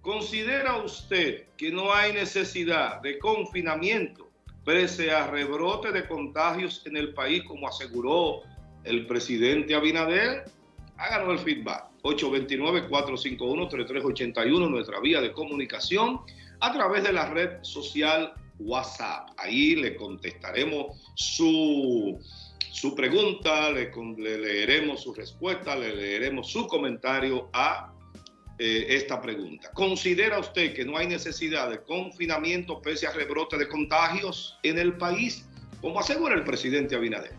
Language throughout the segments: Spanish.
¿considera usted que no hay necesidad de confinamiento pese a rebrote de contagios en el país, como aseguró el presidente Abinader? Háganos el feedback. 829-451-3381, nuestra vía de comunicación, a través de la red social WhatsApp. Ahí le contestaremos su su pregunta, le, leeremos su respuesta, le leeremos su comentario a eh, esta pregunta. ¿Considera usted que no hay necesidad de confinamiento pese a rebrote de contagios en el país, como asegura el presidente Abinader?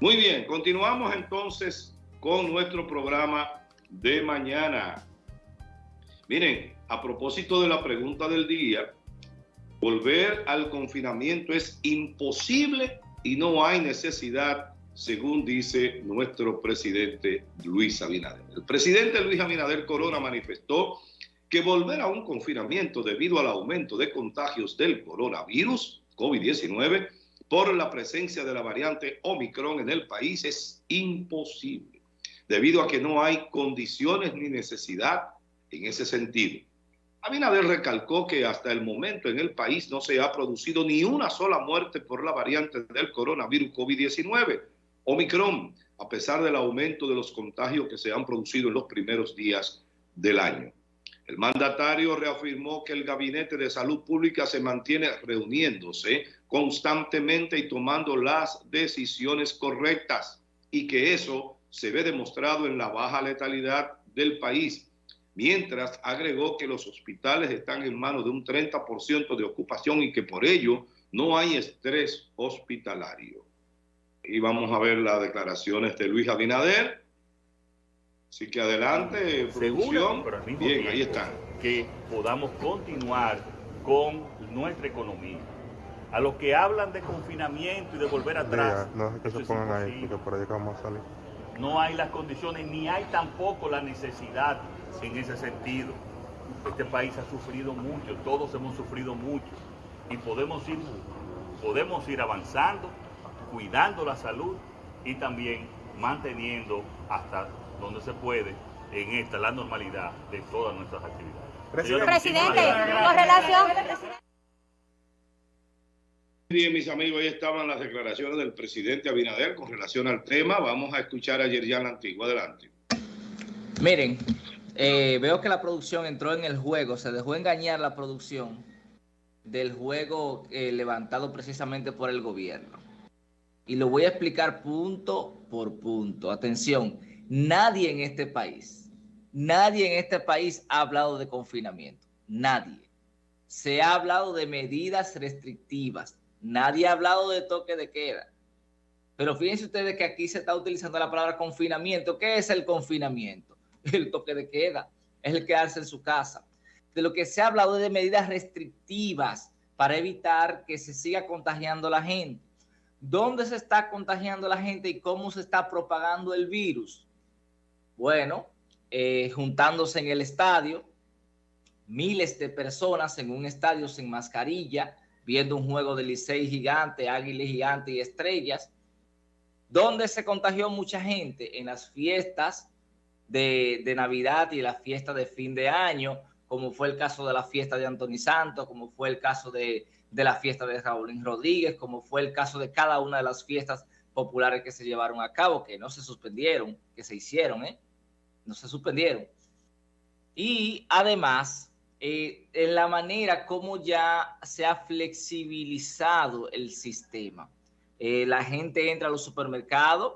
Muy bien, continuamos entonces con nuestro programa de mañana. Miren, a propósito de la pregunta del día, volver al confinamiento es imposible y no hay necesidad según dice nuestro presidente Luis Abinader. El presidente Luis Abinader Corona manifestó que volver a un confinamiento debido al aumento de contagios del coronavirus COVID-19 por la presencia de la variante Omicron en el país es imposible, debido a que no hay condiciones ni necesidad en ese sentido. Abinader recalcó que hasta el momento en el país no se ha producido ni una sola muerte por la variante del coronavirus COVID-19, Omicron, a pesar del aumento de los contagios que se han producido en los primeros días del año. El mandatario reafirmó que el Gabinete de Salud Pública se mantiene reuniéndose constantemente y tomando las decisiones correctas y que eso se ve demostrado en la baja letalidad del país, mientras agregó que los hospitales están en manos de un 30% de ocupación y que por ello no hay estrés hospitalario y vamos a ver las declaraciones de Luis Abinader. Así que adelante, producción. Bien, ahí están. Que podamos continuar con nuestra economía. A los que hablan de confinamiento y de volver atrás. no que se pongan ahí, porque por ahí vamos a salir. No hay las condiciones, ni hay tampoco la necesidad en ese sentido. Este país ha sufrido mucho, todos hemos sufrido mucho y podemos ir, podemos ir avanzando cuidando la salud y también manteniendo hasta donde se puede en esta la normalidad de todas nuestras actividades. Presidente, Presidente con relación... Bien, mis amigos, ahí estaban las declaraciones del presidente Abinader con relación al tema. Vamos a escuchar a Yerjan Antigua. Adelante. Miren, eh, veo que la producción entró en el juego, se dejó engañar la producción del juego eh, levantado precisamente por el gobierno y lo voy a explicar punto por punto. Atención, nadie en este país, nadie en este país ha hablado de confinamiento. Nadie. Se ha hablado de medidas restrictivas. Nadie ha hablado de toque de queda. Pero fíjense ustedes que aquí se está utilizando la palabra confinamiento. ¿Qué es el confinamiento? El toque de queda. Es el quedarse en su casa. De lo que se ha hablado de medidas restrictivas para evitar que se siga contagiando la gente ¿Dónde se está contagiando la gente y cómo se está propagando el virus? Bueno, eh, juntándose en el estadio, miles de personas en un estadio sin mascarilla, viendo un juego de Licey gigante, Águilas gigante y estrellas. ¿Dónde se contagió mucha gente? En las fiestas de, de Navidad y las fiestas de fin de año, como fue el caso de la fiesta de Anthony Santos, como fue el caso de de la fiesta de Raúl Rodríguez, como fue el caso de cada una de las fiestas populares que se llevaron a cabo, que no se suspendieron, que se hicieron, ¿eh? No se suspendieron. Y además, eh, en la manera como ya se ha flexibilizado el sistema. Eh, la gente entra a los supermercados,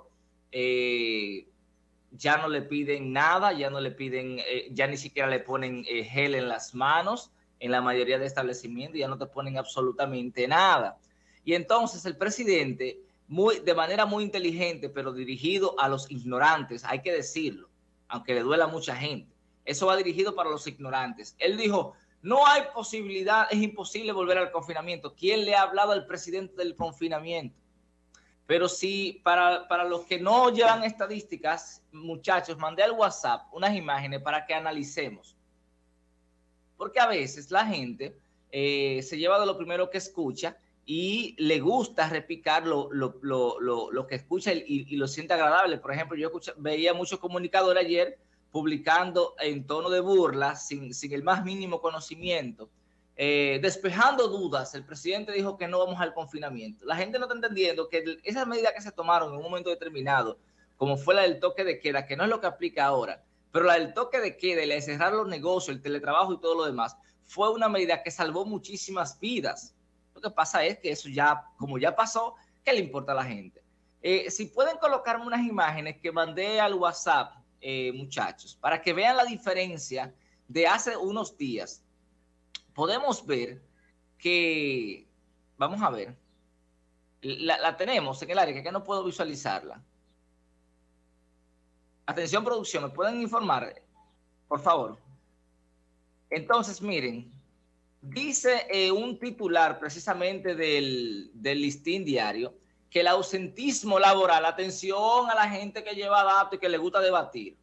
eh, ya no le piden nada, ya no le piden, ya ni siquiera le ponen gel en las manos, en la mayoría de establecimientos, ya no te ponen absolutamente nada. Y entonces el presidente, muy, de manera muy inteligente, pero dirigido a los ignorantes, hay que decirlo, aunque le duela a mucha gente, eso va dirigido para los ignorantes. Él dijo, no hay posibilidad, es imposible volver al confinamiento. ¿Quién le ha hablado al presidente del confinamiento? Pero sí, para, para los que no llevan estadísticas, muchachos, mandé al WhatsApp unas imágenes para que analicemos porque a veces la gente eh, se lleva de lo primero que escucha y le gusta repicar lo, que escucha y, lo siente agradable. Por ejemplo, yo veía muchos comunicadores ayer publicando en tono de burla, sin, el más mínimo conocimiento, eh, despejando dudas, el presidente dijo que no vamos al confinamiento. La gente no está entendiendo que esas medidas que se tomaron en un momento determinado, como fue la del toque de queda, que no es lo que aplica ahora, pero la del toque de queda, la de cerrar los negocios, el teletrabajo y todo lo demás, fue una medida que salvó muchísimas vidas. Lo que pasa es que eso ya, como ya pasó, ¿qué le importa a la gente? Eh, si pueden colocarme unas imágenes que mandé al WhatsApp eh, muchachos, para que vean la diferencia de hace unos días. Podemos ver que, vamos a ver, la, tenemos en el área, que no puedo visualizarla. Atención producción, ¿me pueden informar? Por favor. Entonces, miren, dice eh, un titular precisamente del, del listín diario, que el ausentismo laboral, atención a la gente que lleva datos y que le gusta debatir,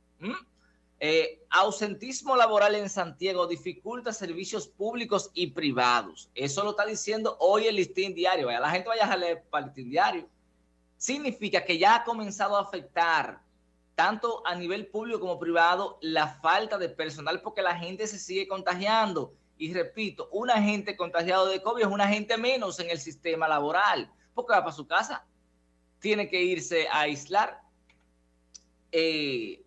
eh, ausentismo laboral en Santiago dificulta servicios públicos y privados. Eso lo está diciendo hoy el listín diario. La gente vaya a leer para el listín diario. Significa que ya ha comenzado a afectar tanto a nivel público como privado la falta de personal porque la gente se sigue contagiando. Y repito, un agente contagiado de COVID es un agente menos en el sistema laboral porque va para su casa, tiene que irse a aislar. Eh,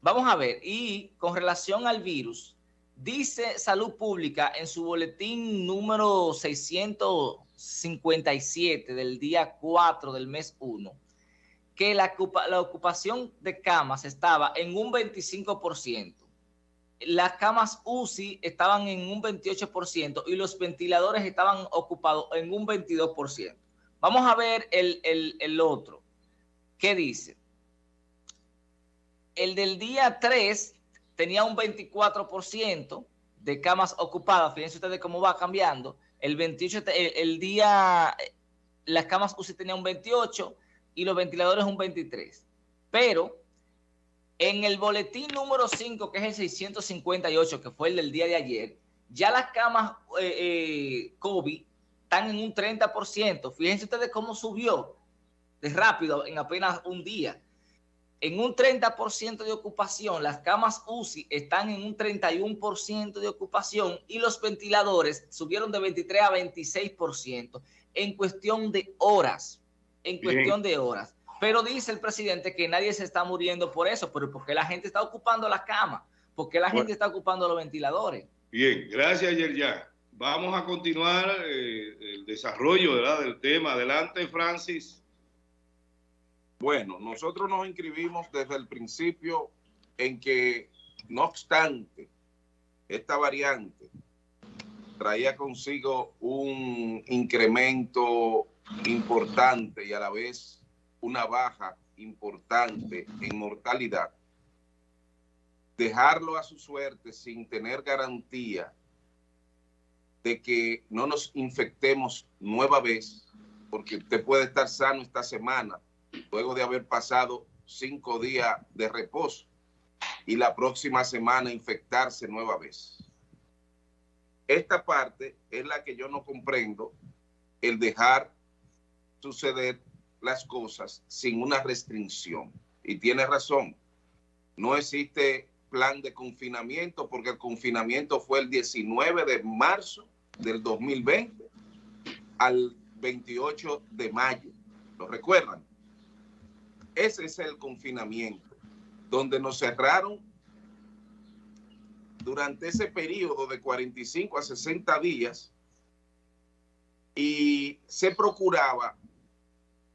vamos a ver, y con relación al virus, dice Salud Pública en su boletín número 657 del día 4 del mes 1, que la, ocupación de camas estaba en un 25%. Las camas UCI estaban en un 28% y los ventiladores estaban ocupados en un 22%. Vamos a ver el, otro. ¿Qué dice? El del día 3 tenía un 24% de camas ocupadas. Fíjense ustedes cómo va cambiando. El 28, el, día, las camas UCI tenían un 28 y los ventiladores un 23. Pero en el boletín número 5, que es el 658, que fue el del día de ayer, ya las camas eh, eh, COVID están en un 30%. Fíjense ustedes cómo subió de rápido en apenas un día. En un 30% de ocupación, las camas UCI están en un 31% de ocupación y los ventiladores subieron de 23 a 26% en cuestión de horas, en cuestión de horas. Pero dice el presidente que nadie se está muriendo por eso, pero porque la gente está ocupando las camas, porque la gente está ocupando los ventiladores. Bien, gracias Yerjan. Vamos a continuar eh, el desarrollo del tema. Adelante, Francis. Bueno, nosotros nos inscribimos desde el principio en que, no obstante, esta variante traía consigo un incremento importante y a la vez una baja importante en mortalidad, dejarlo a su suerte sin tener garantía de que no nos infectemos nueva vez, porque usted puede estar sano esta semana, luego de haber pasado cinco días de reposo, y la próxima semana infectarse nueva vez. Esta parte es la que yo no comprendo, el dejar suceder las cosas sin una restricción. Y tiene razón, no existe plan de confinamiento, porque el confinamiento fue el 19 de marzo del 2020 al 28 de mayo. ¿Lo recuerdan? Ese es el confinamiento, donde nos cerraron durante ese periodo de 45 a 60 días y se procuraba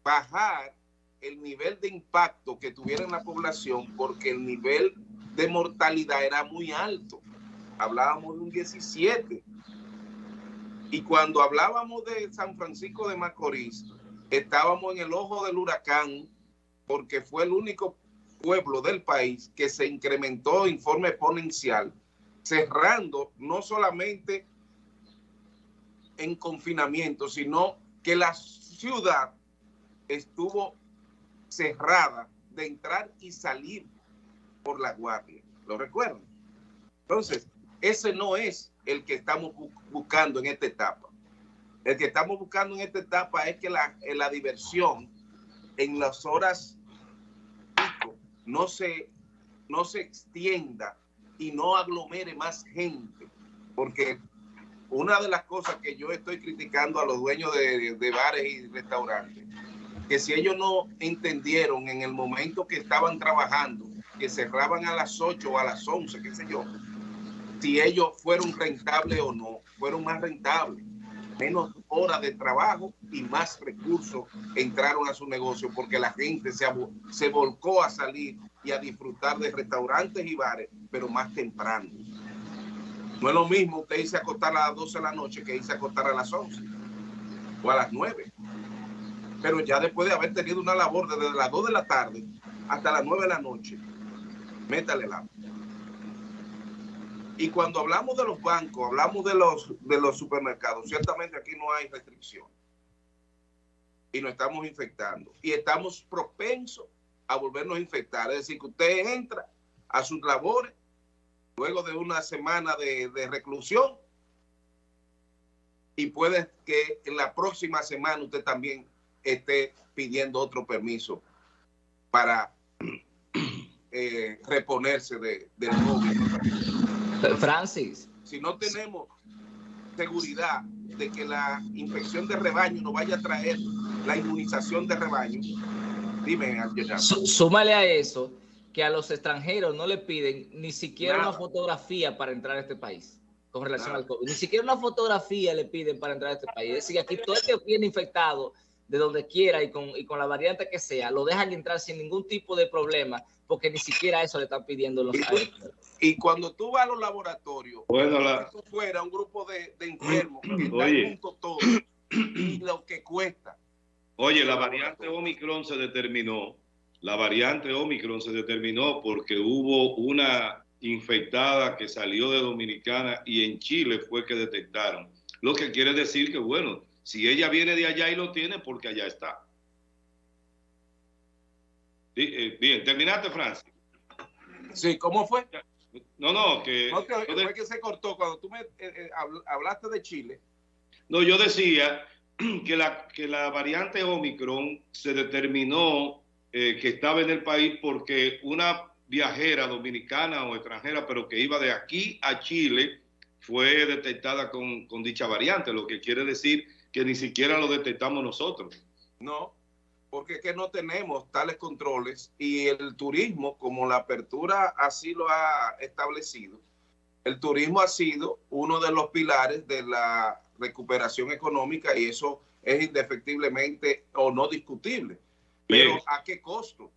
bajar el nivel de impacto que tuviera en la población porque el nivel de mortalidad era muy alto. Hablábamos de un 17. Y cuando hablábamos de San Francisco de Macorís, estábamos en el ojo del huracán porque fue el único pueblo del país que se incrementó en forma exponencial, cerrando no solamente en confinamiento, sino que la ciudad estuvo cerrada de entrar y salir por la guardia. ¿Lo recuerdan? Entonces, ese no es el que estamos buscando en esta etapa. El que estamos buscando en esta etapa es que la, la diversión en las horas no se no se extienda y no aglomere más gente, porque una de las cosas que yo estoy criticando a los dueños de, de bares y restaurantes, que si ellos no entendieron en el momento que estaban trabajando, que cerraban a las 8 o a las 11, qué sé yo, si ellos fueron rentables o no, fueron más rentables menos horas de trabajo y más recursos entraron a su negocio porque la gente se, se volcó a salir y a disfrutar de restaurantes y bares, pero más temprano. No es lo mismo usted irse a acostar a las 12 de la noche que irse a acostar a las 11 o a las 9. Pero ya después de haber tenido una labor desde las 2 de la tarde hasta las 9 de la noche, métale la y cuando hablamos de los bancos, hablamos de los, de los supermercados, ciertamente aquí no hay restricción. Y nos estamos infectando. Y estamos propensos a volvernos a infectar. Es decir, que usted entra a sus labores luego de una semana de, de reclusión y puede que en la próxima semana usted también esté pidiendo otro permiso para eh, reponerse de, del COVID. Francis. Si no tenemos seguridad de que la infección de rebaño nos vaya a traer la inmunización de rebaño, dime, Súmale a eso que a los extranjeros no le piden ni siquiera una fotografía para entrar a este país con relación al COVID. Ni siquiera una fotografía le piden para entrar a este país. Es decir, aquí todo el que viene infectado de donde quiera y con, y con la variante que sea, lo dejan entrar sin ningún tipo de problema porque ni siquiera eso le están pidiendo los y, cuando tú vas a los laboratorios, bueno, la... fuera un grupo de, enfermos que están juntos todos y lo que cuesta. Oye, la variante Omicron se determinó, la variante Omicron se determinó porque hubo una infectada que salió de Dominicana y en Chile fue que detectaron. Lo que quiere decir que, bueno, si ella viene de allá y lo tiene, porque allá está. Eh, bien, terminaste, Francis. Sí, ¿cómo fue? No, no, que... fue que se cortó cuando tú me eh, eh, hablaste de Chile. No, yo decía que la, que la variante Omicron se determinó que estaba en el país porque una viajera dominicana o extranjera, pero que iba de aquí a Chile, fue detectada con, con dicha variante, lo que quiere decir que ni siquiera lo detectamos nosotros. No, porque es que no tenemos tales controles y el turismo, como la apertura así lo ha establecido, el turismo ha sido uno de los pilares de la recuperación económica y eso es indefectiblemente o no discutible. Pero ¿a qué costo?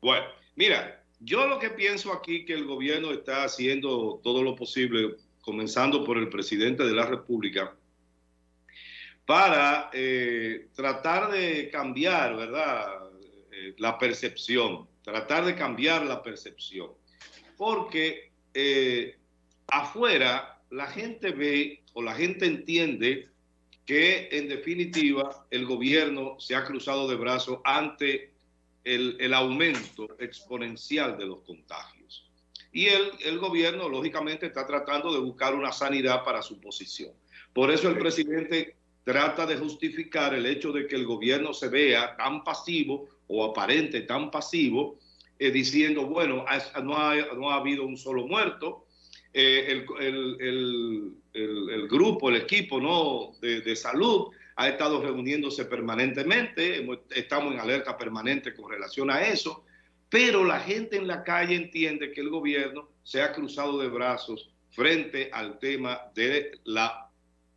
Bueno, mira, yo lo que pienso aquí que el gobierno está haciendo todo lo posible, comenzando por el presidente de la República, para eh, tratar de cambiar, ¿verdad? Eh, la percepción, tratar de cambiar la percepción. Porque eh, afuera la gente ve o la gente entiende que en definitiva el gobierno se ha cruzado de brazos ante el, el aumento exponencial de los contagios. Y el, el gobierno, lógicamente, está tratando de buscar una sanidad para su posición. Por eso el presidente trata de justificar el hecho de que el gobierno se vea tan pasivo o aparente tan pasivo, eh, diciendo, bueno, no ha, no ha, habido un solo muerto, eh, el, el, el, grupo, el equipo ¿no? De, de, salud ha estado reuniéndose permanentemente, estamos en alerta permanente con relación a eso, pero la gente en la calle entiende que el gobierno se ha cruzado de brazos frente al tema de la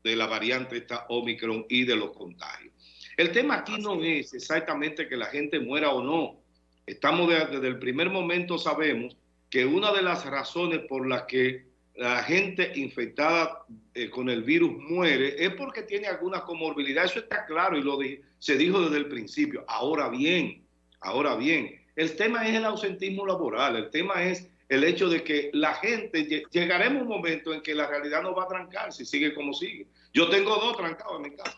de la variante esta Omicron y de los contagios. El tema aquí no es exactamente que la gente muera o no. Estamos desde el primer momento sabemos que una de las razones por las que la gente infectada eh, con el virus muere es porque tiene alguna comorbilidad. Eso está claro y lo se dijo desde el principio. Ahora bien, ahora bien, el tema es el ausentismo laboral. El tema es el hecho de que la gente, llegaremos un momento en que la realidad no va a trancar si sigue como sigue. Yo tengo dos trancados en mi casa.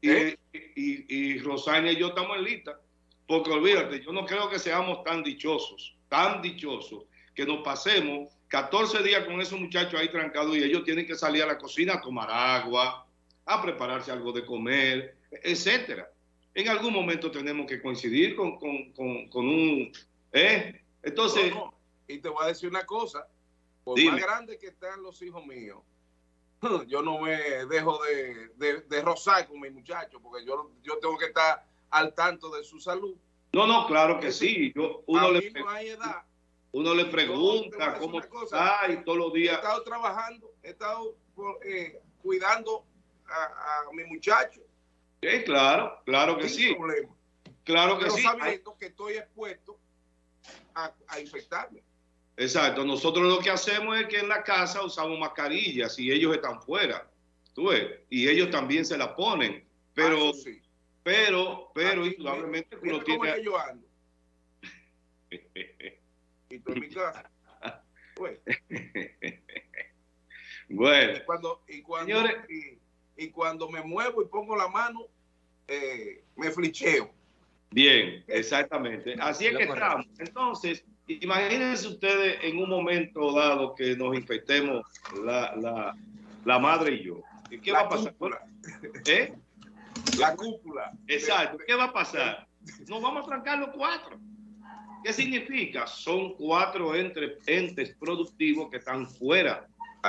Y, ¿Eh? y, y, y yo estamos en lista. Porque olvídate, yo no creo que seamos tan dichosos, tan dichosos, que nos pasemos 14 días con esos muchachos ahí trancados y ellos tienen que salir a la cocina a tomar agua, a prepararse algo de comer, etcétera. En algún momento tenemos que coincidir con, con, con, un... ¿eh? Entonces, y te voy a decir una cosa, por más grande que están los hijos míos, yo no me dejo de, de, rozar con mi muchacho, porque yo, yo tengo que estar al tanto de su salud. No, no, claro que sí. Yo, uno, le, uno le pregunta cómo está y todos los días. He estado trabajando, he estado eh, cuidando a, mi muchacho. Sí, claro, claro que sí. Problema. Claro que sí. sabiendo que estoy expuesto a, a infectarme. Exacto, nosotros lo que hacemos es que en la casa usamos mascarillas y ellos están fuera, tú ves, y ellos también se la ponen, pero, ah, pero, pero, indudablemente uno tiene... Que yo ando. y tú en mi casa. Pues. bueno. Y cuando, y cuando, y, cuando me muevo y pongo la mano, eh, me flicheo. Bien, exactamente. Así es que estamos. Entonces, Imagínense ustedes en un momento dado que nos infectemos la, madre y yo. ¿Qué va a pasar? ¿Eh? La cúpula. Exacto. ¿Qué va a pasar? Nos vamos a trancar los cuatro. ¿Qué significa? Son cuatro entre, entes productivos que están fuera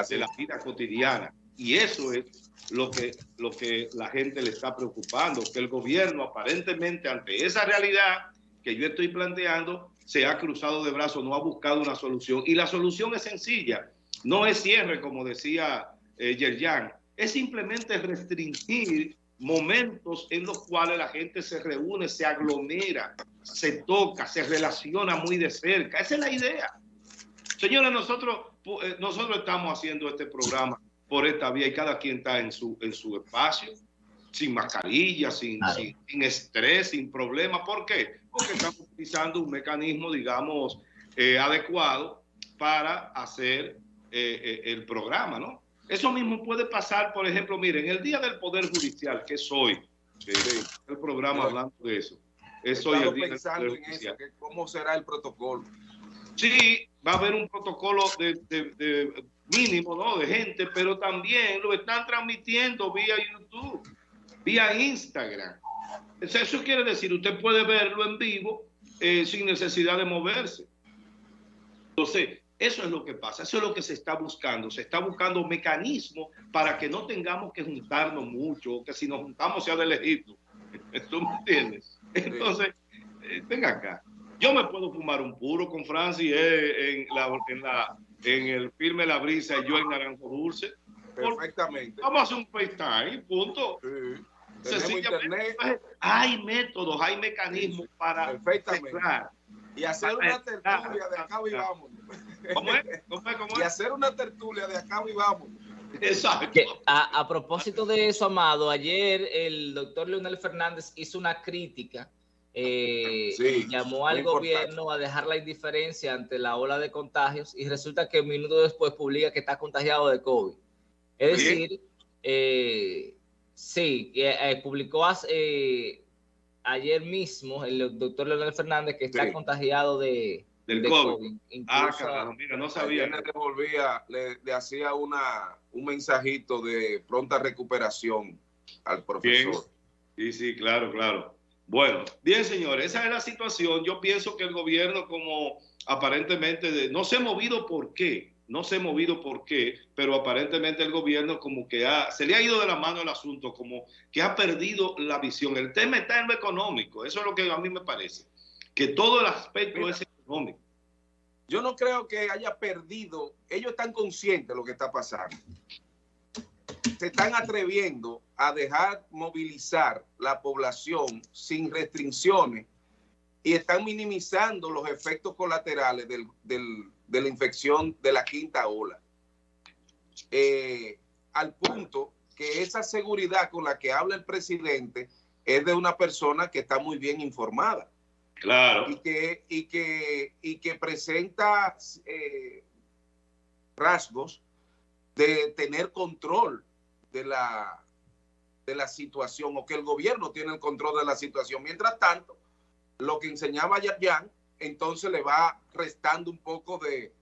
de la vida cotidiana. Y eso es lo que, lo que la gente le está preocupando, que el gobierno aparentemente ante esa realidad que yo estoy planteando, se ha cruzado de brazos, no ha buscado una solución. Y la solución es sencilla, no es cierre, como decía eh, Yerjan, es simplemente restringir momentos en los cuales la gente se reúne, se aglomera, se toca, se relaciona muy de cerca. Esa es la idea. Señores, nosotros, eh, nosotros estamos haciendo este programa por esta vía y cada quien está en su, en su espacio, sin mascarilla, sin, sin estrés, sin problema. ¿Por qué? porque estamos utilizando un mecanismo, digamos, eh, adecuado para hacer eh, eh, el programa, ¿no? Eso mismo puede pasar, por ejemplo, miren, el Día del Poder Judicial, que es hoy, el programa hablando de eso. Es hoy el Día del Poder Judicial. ¿Cómo será el protocolo? Sí, va a haber un protocolo de, mínimo, ¿no? De gente, pero también lo están transmitiendo vía YouTube, vía Instagram. Eso quiere decir, usted puede verlo en vivo eh, sin necesidad de moverse. Entonces, eso es lo que pasa, eso es lo que se está buscando. Se está buscando mecanismos para que no tengamos que juntarnos mucho, que si nos juntamos sea del Egipto. ¿Tú me entiendes? Entonces, eh, venga acá. Yo me puedo fumar un puro con Francis eh, en, la, en, la, en el filme La Brisa y yo en Naranjo Dulce. Perfectamente. Vamos a hacer un FaceTime, punto. Sí. Hay métodos, hay mecanismos para mezclar. Y hacer una tertulia de acá y vamos. ¿Cómo es? ¿Cómo es? ¿Cómo es? Y hacer una tertulia de acá y vamos. Exacto. a, a, propósito de eso, Amado, ayer el doctor Leonel Fernández hizo una crítica, eh, llamó al gobierno a dejar la indiferencia ante la ola de contagios y resulta que un minuto después publica que está contagiado de COVID. Es decir, eh, Sí, eh, eh, publicó eh, ayer mismo el doctor Leonel Fernández que está contagiado de, del COVID. ah, carajo, mira, no sabía. Le devolvía, le, hacía una, un mensajito de pronta recuperación al profesor. Sí, sí, claro, claro. Bueno, bien, señores, esa es la situación. Yo pienso que el gobierno, como aparentemente, no se ha movido por qué no se ha movido por qué, pero aparentemente el gobierno como que ha, se le ha ido de la mano el asunto, como que ha perdido la visión. El tema está en lo económico, eso es lo que a mí me parece, que todo el aspecto es económico. Yo no creo que haya perdido, ellos están conscientes de lo que está pasando. Se están atreviendo a dejar movilizar la población sin restricciones y están minimizando los efectos colaterales del, del de la infección de la quinta ola. Eh, al punto que esa seguridad con la que habla el presidente es de una persona que está muy bien informada. Claro. Y que, y que, y que presenta eh, rasgos de tener control de la, de la situación o que el gobierno tiene el control de la situación. Mientras tanto, lo que enseñaba Yayan entonces le va restando un poco de,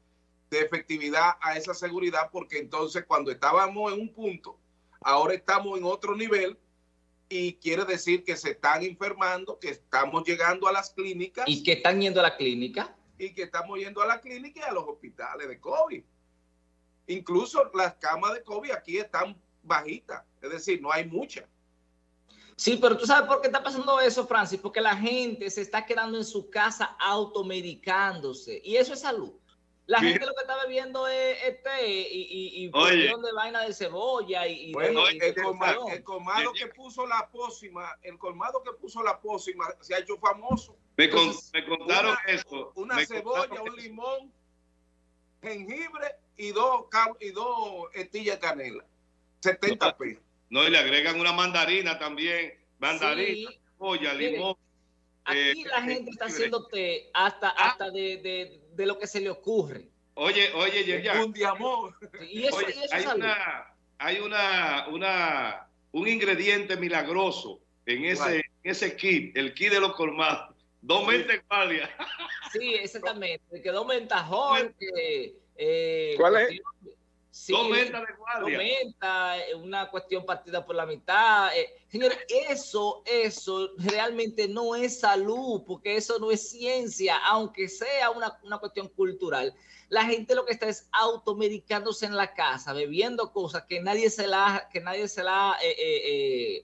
efectividad a esa seguridad, porque entonces cuando estábamos en un punto, ahora estamos en otro nivel y quiere decir que se están enfermando, que estamos llegando a las clínicas. ¿Y que están yendo a la clínica? y que estamos yendo a la clínica y a los hospitales de COVID. Incluso las camas de COVID aquí están bajitas, es decir, no hay muchas. Sí, pero tú sabes por qué está pasando eso, Francis, porque la gente se está quedando en su casa automedicándose y eso es salud. La gente lo que está bebiendo es, té y, y, de vaina de cebolla y, bueno, el, colmado, el, colmado, que puso la pócima, el colmado que puso la pócima se ha hecho famoso. Me, contaron eso. Una cebolla, un limón, jengibre y dos y dos estillas de canela. 70 pesos. No, y le agregan una mandarina también, mandarina, cebolla, limón. Aquí eh, la gente está haciendo té hasta, ah. hasta de, de, de, lo que se le ocurre. Oye, oye, ya, Un diamor. Y eso, hay, una, hay una, una, un ingrediente milagroso en ese, ese kit, el kit de los colmados. Dos mentes guardia. Sí, exactamente. Que dos mentajón, que... Eh, ¿Cuál es? Sí, eh, una cuestión partida por la mitad. Eh, señores, eso, eso realmente no es salud, porque eso no es ciencia, aunque sea una, cuestión cultural. La gente lo que está es automedicándose en la casa, bebiendo cosas que nadie se la, que nadie se la eh,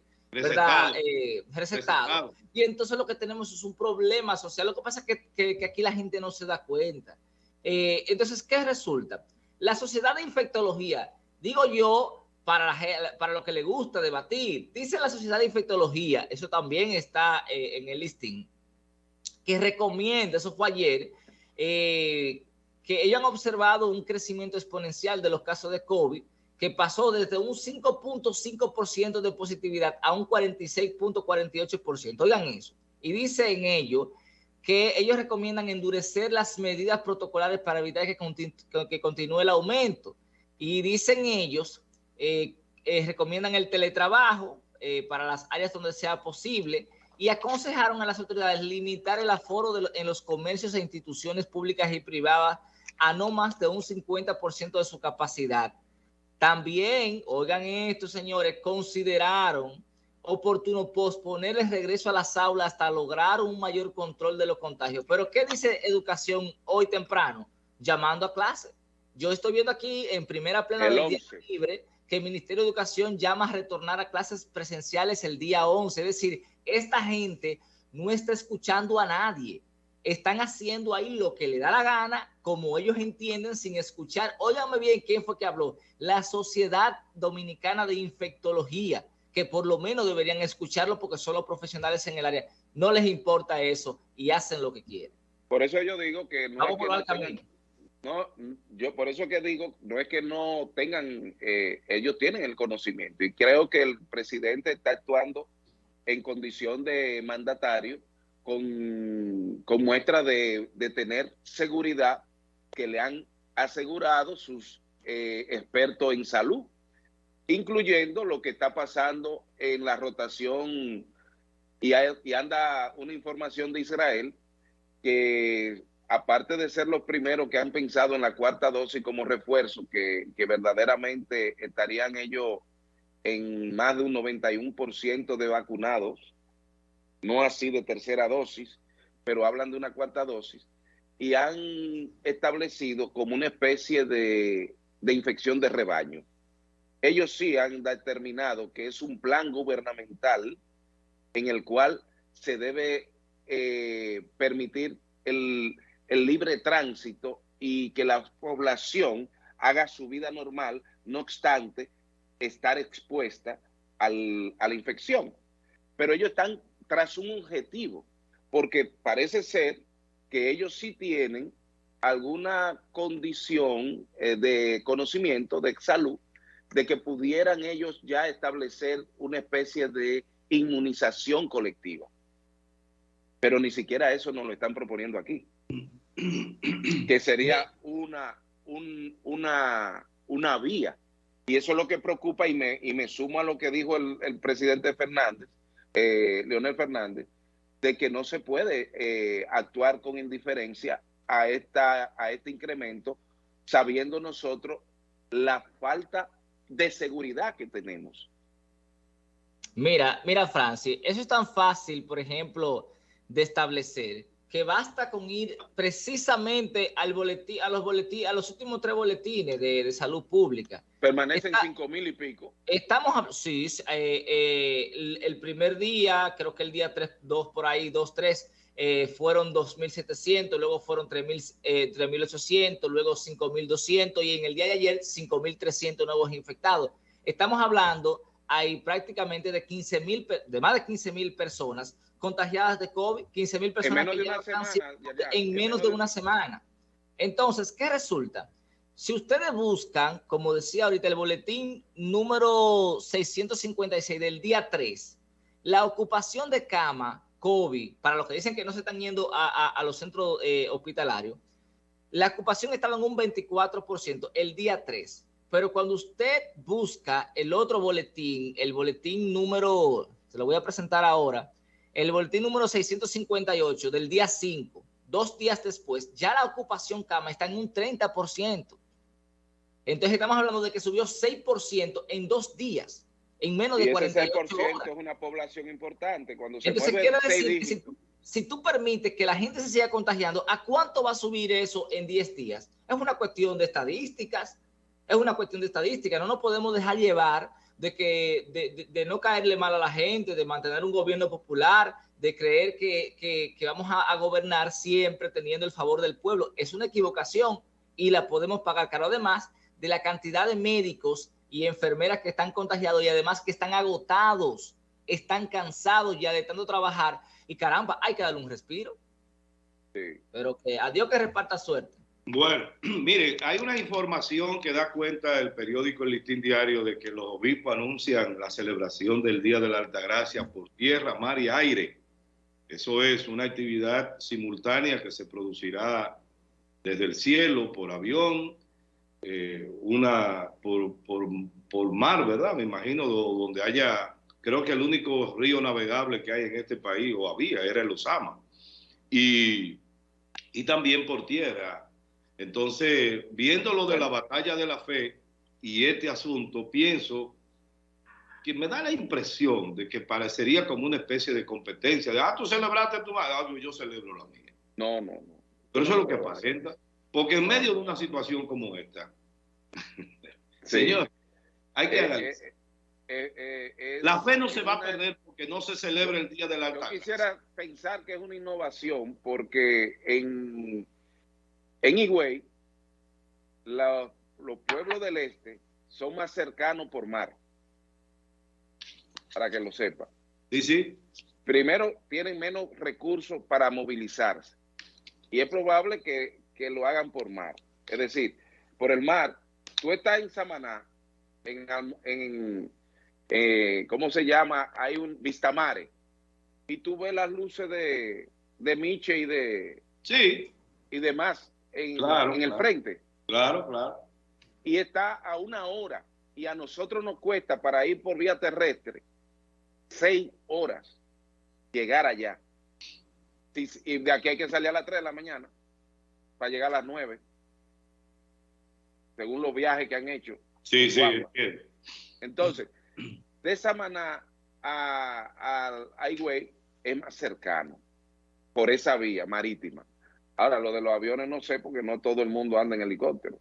recetado. Y entonces lo que tenemos es un problema social. Lo que pasa es que, que aquí la gente no se da cuenta. entonces, ¿qué resulta? La sociedad de infectología, digo yo, para, para lo que le gusta debatir, dice la sociedad de infectología, eso también está eh, en el listing, que recomienda, eso fue ayer, eh, que ellos han observado un crecimiento exponencial de los casos de COVID, que pasó desde un 5.5% de positividad a un 46.48%. Oigan eso. Y dice en ello que ellos recomiendan endurecer las medidas protocolares para evitar que, continúe el aumento. Y dicen ellos, eh, eh, recomiendan el teletrabajo eh, para las áreas donde sea posible y aconsejaron a las autoridades limitar el aforo en los comercios e instituciones públicas y privadas a no más de un 50% de su capacidad. También, oigan esto, señores, consideraron oportuno posponer el regreso a las aulas hasta lograr un mayor control de los contagios. Pero ¿qué dice educación hoy temprano? Llamando a clase. Yo estoy viendo aquí en primera plena del día libre que el Ministerio de Educación llama a retornar a clases presenciales el día 11. Es decir, esta gente no está escuchando a nadie. Están haciendo ahí lo que le da la gana, como ellos entienden, sin escuchar. Óigame bien quién fue que habló. La Sociedad Dominicana de Infectología que por lo menos deberían escucharlo porque son los profesionales en el área. No les importa eso y hacen lo que quieren. Por eso yo digo que no, no, yo por eso que digo, no es que no tengan, eh, ellos tienen el conocimiento y creo que el presidente está actuando en condición de mandatario con, con muestra de, tener seguridad que le han asegurado sus eh, expertos en salud incluyendo lo que está pasando en la rotación y, anda una información de Israel que aparte de ser los primeros que han pensado en la cuarta dosis como refuerzo, que, verdaderamente estarían ellos en más de un 91% de vacunados, no así de tercera dosis, pero hablan de una cuarta dosis, y han establecido como una especie de infección de rebaño ellos sí han determinado que es un plan gubernamental en el cual se debe eh, permitir el, libre tránsito y que la población haga su vida normal, no obstante estar expuesta a la infección. Pero ellos están tras un objetivo, porque parece ser que ellos sí tienen alguna condición eh, de conocimiento, de salud, de que pudieran ellos ya establecer una especie de inmunización colectiva. Pero ni siquiera eso nos lo están proponiendo aquí. que sería una, una, una vía. Y eso es lo que preocupa y me, y me sumo a lo que dijo el, presidente Fernández, eh, Leonel Fernández, de que no se puede eh, actuar con indiferencia a, esta, a este incremento, sabiendo nosotros la falta de seguridad que tenemos. Mira, mira, Francis, eso es tan fácil, por ejemplo, de establecer, que basta con ir precisamente al boletín, a los boletines, a los últimos tres boletines de, salud pública. Permanecen cinco mil y pico. Estamos, sí, eh, eh, el, primer día, creo que el día 3, 2 por ahí, 2, 3, eh, fueron 2.700, luego fueron 3.800, eh, luego 5.200 y en el día de ayer 5.300 nuevos infectados. Estamos hablando hay prácticamente de 15 mil, de más de 15 mil personas contagiadas de COVID, 15 mil personas en menos, de una, semana, en menos de una semana. Entonces, ¿qué resulta? Si ustedes buscan, como decía ahorita, el boletín número 656 del día 3, la ocupación de cama COVID, para los que dicen que no se están yendo a, los centros eh, hospitalarios, la ocupación estaba en un 24% el día 3. Pero cuando usted busca el otro boletín, el boletín número, se lo voy a presentar ahora, el boletín número 658 del día 5, dos días después, ya la ocupación cama está en un 30%. Entonces estamos hablando de que subió 6% en dos días en menos de 48 horas. es una población importante. Cuando se Entonces, quiere decir si, si, tú permites que la gente se siga contagiando, ¿a cuánto va a subir eso en 10 días? Es una cuestión de estadísticas, es una cuestión de estadística. No nos podemos dejar llevar de, que, de, no caerle mal a la gente, de mantener un gobierno popular, de creer que, vamos a, a, gobernar siempre teniendo el favor del pueblo. Es una equivocación y la podemos pagar caro. Además de la cantidad de médicos y enfermeras que están contagiados y además que están agotados, están cansados ya de tanto trabajar y caramba, hay que darle un respiro. Pero que a Dios que reparta suerte. Bueno, mire, hay una información que da cuenta del periódico El Listín Diario de que los obispos anuncian la celebración del Día de la Altagracia por tierra, mar y aire. Eso es una actividad simultánea que se producirá desde el cielo, por avión, eh, una por, por, mar, ¿verdad? Me imagino donde haya, creo que el único río navegable que hay en este país, o había, era el Osama. Y, y también por tierra. Entonces, viendo lo de la batalla de la fe y este asunto, pienso que me da la impresión de que parecería como una especie de competencia, de, ah, tú celebraste tu madre, ah, yo celebro la mía. No, no, no. Pero eso es lo que aparenta. Porque en medio de una situación como esta, señor, hay que eh, eh, eh, la fe no se va a perder porque no se celebra el Día de la Yo quisiera pensar que es una innovación porque en, en Higüey los pueblos del este son más cercanos por mar. Para que lo sepa. Sí, sí. Primero, tienen menos recursos para movilizarse. Y es probable que que lo hagan por mar. Es decir, por el mar, tú estás en Samaná, en, eh, ¿cómo se llama? Hay un Vistamare, y tú ves las luces de, de Miche y de... Sí. Y demás en, en el frente. Claro, claro. Y está a una hora, y a nosotros nos cuesta para ir por vía terrestre seis horas llegar allá. Y de aquí hay que salir a las 3 de la mañana para llegar a las 9, según los viajes que han hecho. Sí, sí. Entonces, de esa manera a, a, es más cercano por esa vía marítima. Ahora, lo de los aviones no sé porque no todo el mundo anda en helicóptero.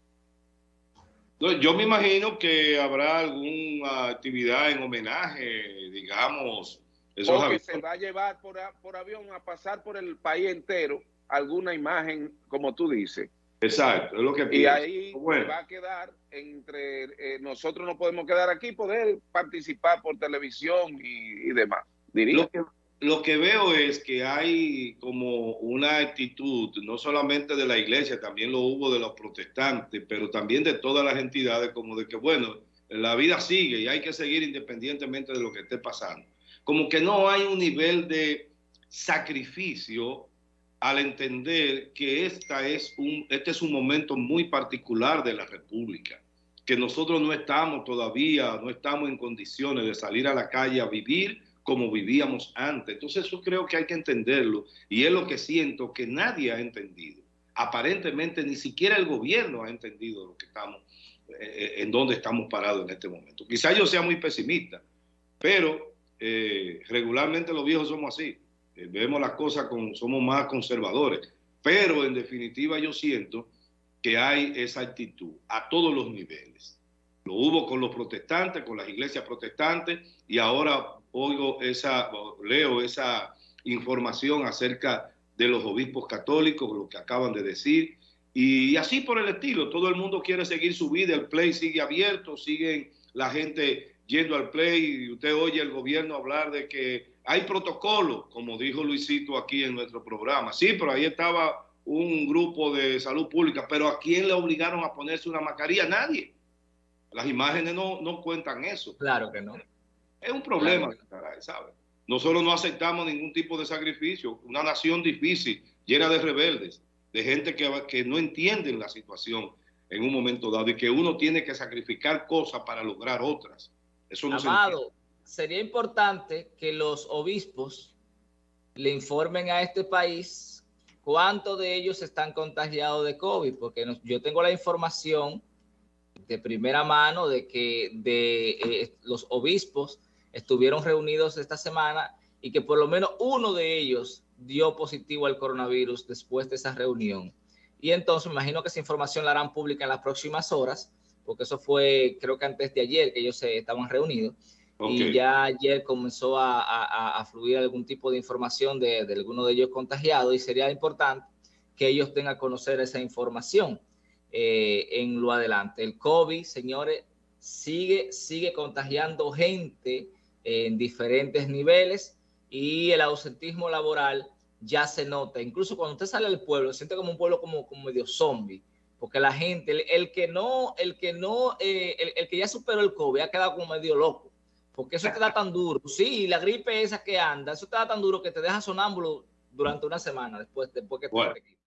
Yo me imagino que habrá alguna actividad en homenaje, digamos. Esos que se va a llevar por, por avión a pasar por el país entero alguna imagen, como tú dices. Exacto, es lo que pienso. Y ahí va a quedar entre eh, nosotros no podemos quedar aquí, poder participar por televisión y, demás. Lo que, lo que veo es que hay como una actitud, no solamente de la iglesia, también lo hubo de los protestantes, pero también de todas las entidades, como de que, bueno, la vida sigue y hay que seguir independientemente de lo que esté pasando. Como que no hay un nivel de sacrificio al entender que esta es un, este es un momento muy particular de la República, que nosotros no estamos todavía, no estamos en condiciones de salir a la calle a vivir como vivíamos antes. Entonces eso creo que hay que entenderlo y es lo que siento que nadie ha entendido. Aparentemente ni siquiera el gobierno ha entendido lo que estamos, eh, en dónde estamos parados en este momento. Quizá yo sea muy pesimista, pero eh, regularmente los viejos somos así. Eh, vemos las cosas con, somos más conservadores, pero en definitiva yo siento que hay esa actitud a todos los niveles. Lo hubo con los protestantes, con las iglesias protestantes, y ahora oigo esa, leo esa información acerca de los obispos católicos, lo que acaban de decir, y así por el estilo, todo el mundo quiere seguir su vida, el play sigue abierto, siguen la gente yendo al play, y usted oye el gobierno hablar de que hay protocolo, como dijo Luisito aquí en nuestro programa. Sí, pero ahí estaba un grupo de salud pública, pero ¿a quién le obligaron a ponerse una mascarilla? Nadie. Las imágenes no, no cuentan eso. Claro que no. Es un problema, ¿sabe? Nosotros no aceptamos ningún tipo de sacrificio. Una nación difícil, llena de rebeldes, de gente que, que no entienden la situación en un momento dado y que uno tiene que sacrificar cosas para lograr otras. Eso no Amado, sería importante que los obispos le informen a este país cuántos de ellos están contagiados de COVID, porque yo tengo la información de primera mano de que de eh, los obispos estuvieron reunidos esta semana y que por lo menos uno de ellos dio positivo al coronavirus después de esa reunión. Y entonces me imagino que esa información la harán pública en las próximas horas, porque eso fue creo que antes de ayer que ellos se estaban reunidos. Y ya ayer comenzó a, fluir algún tipo de información de, de alguno de ellos contagiados y sería importante que ellos tengan a conocer esa información eh, en lo adelante. El COVID, señores, sigue, sigue contagiando gente en diferentes niveles y el ausentismo laboral ya se nota. Incluso cuando usted sale del pueblo, siente como un pueblo como, como medio zombie, porque la gente, el, que no, el que no, eh, el, que ya superó el COVID ha quedado como medio loco, porque eso te da tan duro. Sí, la gripe esa que anda, eso te da tan duro que te deja sonámbulo durante una semana después, después que te